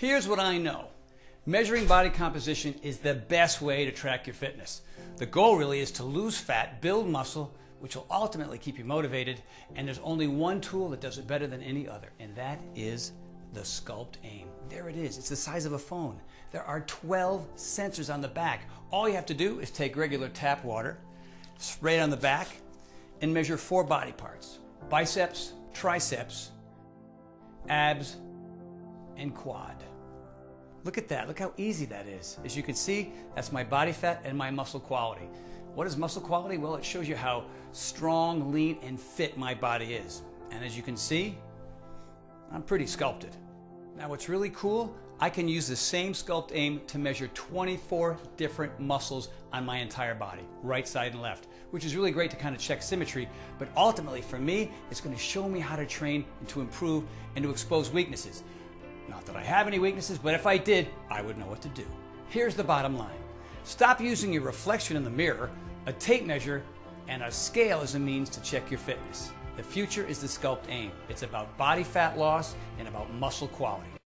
Here's what I know. Measuring body composition is the best way to track your fitness. The goal really is to lose fat, build muscle, which will ultimately keep you motivated. And there's only one tool that does it better than any other, and that is the Skulpt Aim. There it is. It's the size of a phone. There are 12 sensors on the back. All you have to do is take regular tap water, spray it on the back, and measure four body parts biceps, triceps, abs, and quad. Look at that. Look how easy that is. As you can see, that's my body fat and my muscle quality. What is muscle quality? Well, it shows you how strong, lean, and fit my body is. And as you can see, I'm pretty sculpted. Now what's really cool, I can use the same Skulpt Aim to measure 24 different muscles on my entire body, right side and left, which is really great to kind of check symmetry, but ultimately for me, it's gonna show me how to train and to improve and to expose weaknesses. Not that I have any weaknesses, but if I did, I would know what to do. Here's the bottom line. Stop using your reflection in the mirror, a tape measure, and a scale as a means to check your fitness. The future is the Skulpt Aim. It's about body fat loss and about muscle quality.